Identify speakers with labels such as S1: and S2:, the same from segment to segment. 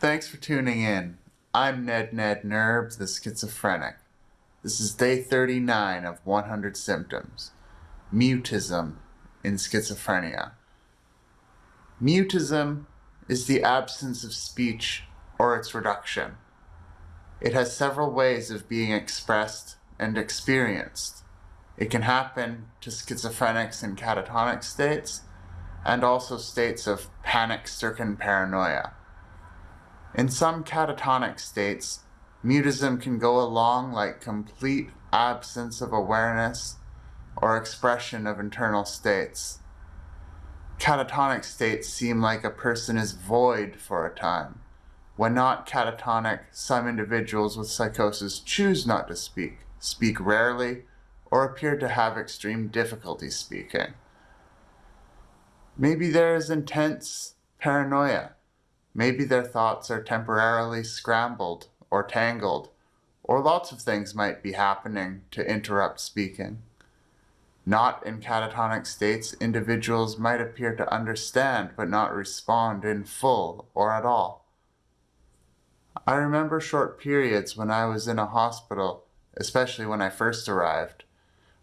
S1: Thanks for tuning in. I'm Ned Ned Nerb, the schizophrenic. This is day 39 of 100 symptoms. Mutism in schizophrenia. Mutism is the absence of speech or its reduction. It has several ways of being expressed and experienced. It can happen to schizophrenics in catatonic states and also states of panic-stricken paranoia. In some catatonic states, mutism can go along like complete absence of awareness or expression of internal states. Catatonic states seem like a person is void for a time. When not catatonic, some individuals with psychosis choose not to speak, speak rarely, or appear to have extreme difficulty speaking. Maybe there is intense paranoia, Maybe their thoughts are temporarily scrambled or tangled, or lots of things might be happening to interrupt speaking. Not in catatonic states, individuals might appear to understand but not respond in full or at all. I remember short periods when I was in a hospital, especially when I first arrived.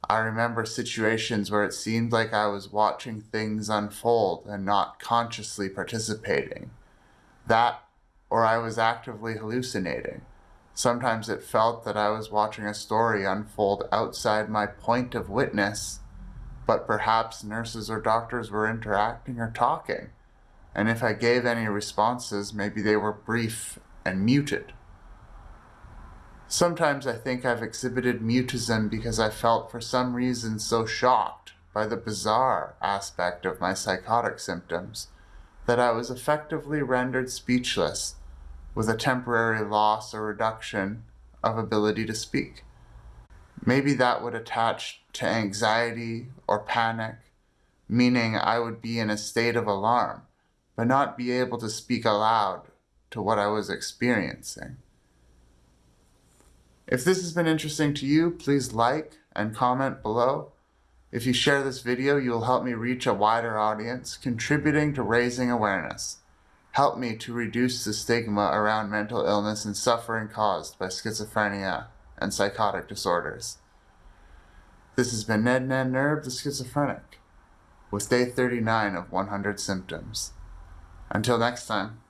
S1: I remember situations where it seemed like I was watching things unfold and not consciously participating. That, or I was actively hallucinating. Sometimes it felt that I was watching a story unfold outside my point of witness, but perhaps nurses or doctors were interacting or talking, and if I gave any responses, maybe they were brief and muted. Sometimes I think I've exhibited mutism because I felt for some reason so shocked by the bizarre aspect of my psychotic symptoms that I was effectively rendered speechless with a temporary loss or reduction of ability to speak. Maybe that would attach to anxiety or panic, meaning I would be in a state of alarm, but not be able to speak aloud to what I was experiencing. If this has been interesting to you, please like and comment below if you share this video, you will help me reach a wider audience, contributing to raising awareness. Help me to reduce the stigma around mental illness and suffering caused by schizophrenia and psychotic disorders. This has been Ned Ned Nerb, the schizophrenic, with day 39 of 100 symptoms. Until next time.